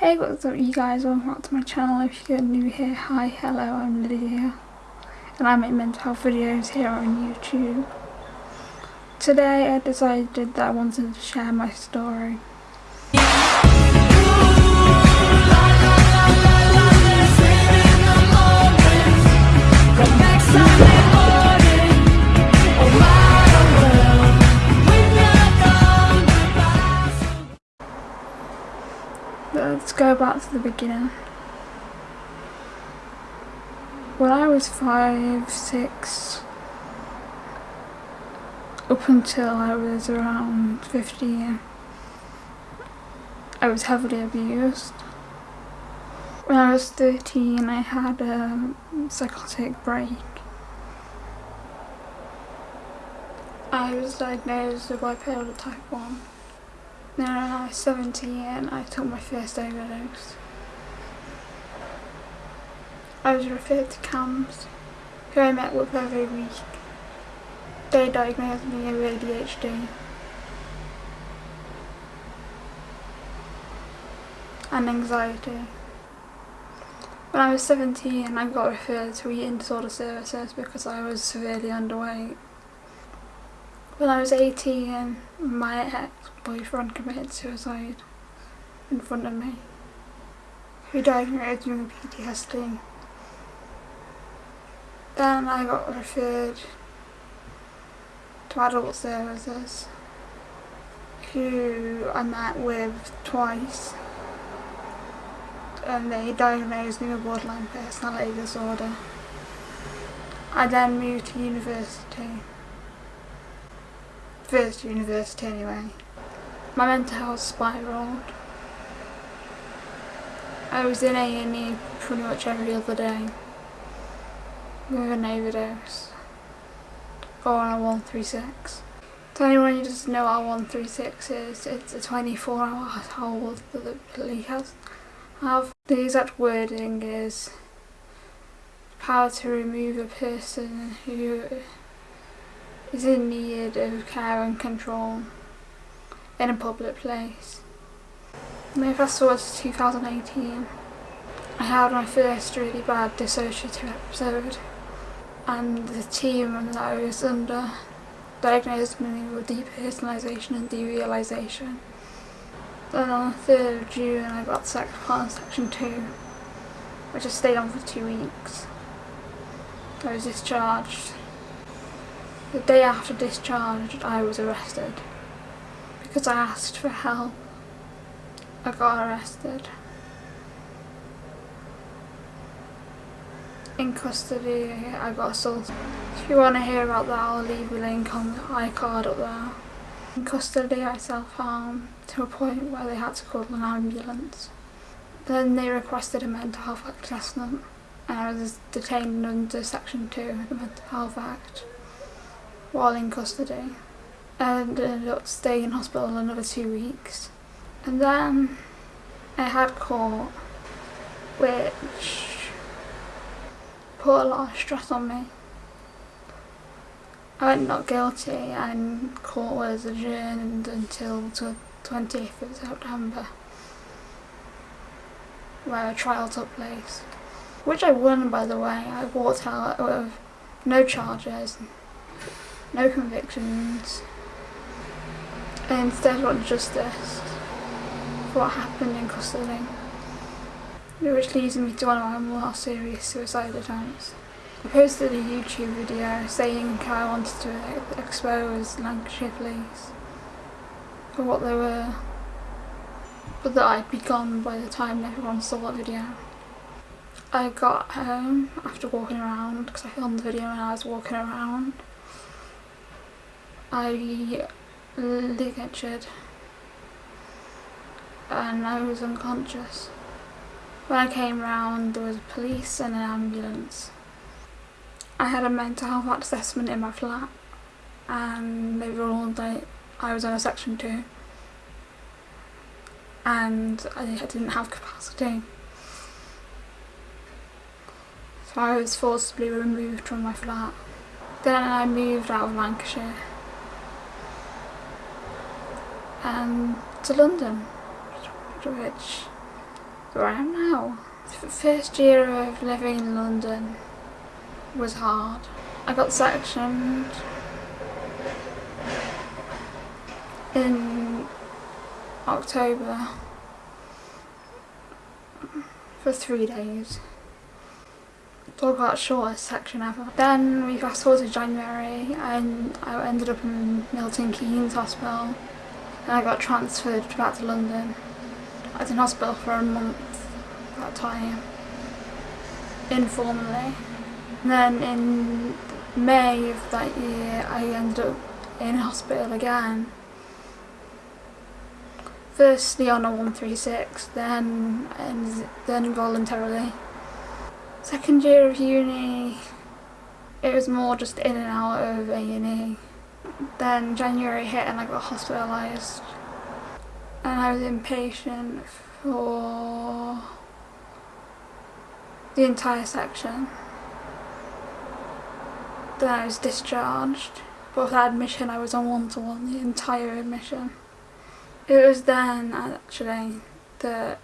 Hey what's up you guys, welcome back to my channel if you're new here, hi, hello, I'm Lydia and I make mental health videos here on YouTube. Today I decided that I wanted to share my story. Back to the beginning. When I was five, six, up until I was around 15, I was heavily abused. When I was 13 I had a psychotic break. I was diagnosed with bipolar type 1. When I was 17 I took my first overdose. I was referred to CAMHS, who I met with every week. They diagnosed me with ADHD. And anxiety. When I was 17 I got referred to eating disorder services because I was severely underweight. When I was 18 my ex-boyfriend committed suicide in front of me. He diagnosed me with PTSD. Then I got referred to adult services who I met with twice and they diagnosed me with borderline personality disorder. I then moved to university. First university anyway. My mental health spiraled. I was in A&E pretty much every other day with an overdose or on a 136. To anyone who doesn't know what a 136 is, it's a 24 hour hold that the police has have. The exact wording is power to remove a person who is in need of care and control in a public place. Now fast forward to 2018, I had my first really bad dissociative episode and the team that I was under diagnosed me with depersonalisation and derealisation. Then on the 3rd of June I got sacked upon section 2 which I stayed on for two weeks. I was discharged. The day after discharge I was arrested. Because I asked for help I got arrested. In custody I got assaulted. If you want to hear about that I'll leave a link on the iCard up there. In custody I self-harmed to a point where they had to call an ambulance. Then they requested a mental health assessment and I was detained under section 2 of the Mental Health Act while in custody and ended up staying in hospital another two weeks. And then I had court which put a lot of stress on me. I went not guilty and court was adjourned until the 20th of September where a trial took place. Which I won by the way, I walked out with no charges, no convictions and instead got justice for what happened in custody. Which leads me to one of my more serious suicide attempts. I posted a YouTube video saying I wanted to expose Lancashire Police for what they were, but that I'd be gone by the time everyone saw that video. I got home after walking around, because I filmed the video when I was walking around. I mm, ligatured and I was unconscious. When I came round there was police and an ambulance. I had a mental health assessment in my flat and they ruled that I was on a section 2 and I didn't have capacity. So I was forcibly removed from my flat. Then I moved out of Lancashire and to London which where I am now. The first year of living in London was hard. I got sectioned in October for three days. Talk about shortest section ever. Then we fast forward to January and I ended up in Milton Keynes Hospital and I got transferred back to London. I was in hospital for a month that time, informally. And then in May of that year I ended up in hospital again. Firstly on a 136, then and then voluntarily. Second year of uni, it was more just in and out of A&E. Then January hit and I got hospitalised. And I was inpatient for the entire section. Then I was discharged. But for admission I was on one-to-one -one, the entire admission. It was then actually that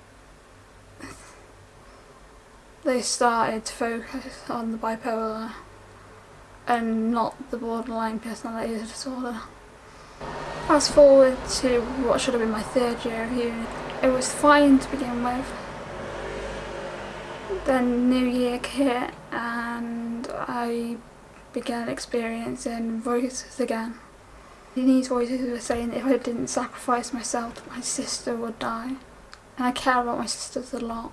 they started to focus on the bipolar and not the borderline personality disorder. Fast forward to what should have been my third year of uni. It was fine to begin with. Then New Year hit and I began experiencing voices again. These voices were saying that if I didn't sacrifice myself, my sister would die. And I care about my sisters a lot.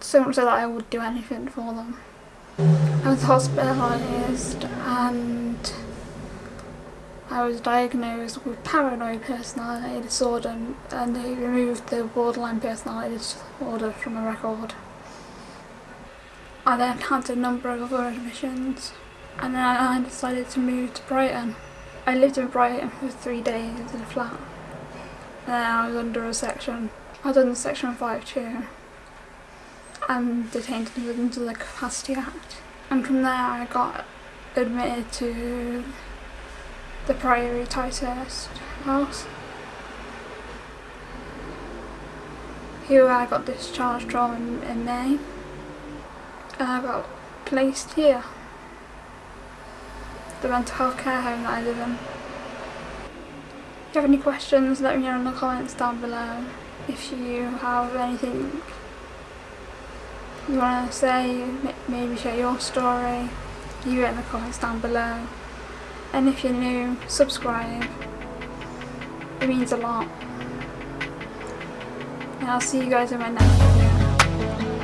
So much so that I would do anything for them. I was hospitalised and I was diagnosed with paranoid personality disorder and they removed the borderline personality disorder from my record. I then had a number of other admissions and then I decided to move to Brighton. I lived in Brighton for three days in a flat and then I was under a section. I was under section 5-2 and detained under the Capacity Act. And from there I got admitted to the Priory Ticehurst house. Here I got discharged from in, May and I got placed here. The mental health care home that I live in. If you have any questions let me know in the comments down below. If you have anything you want to say, maybe share your story, leave it in the comments down below. And if you're new, subscribe. It means a lot. And I'll see you guys in my next video.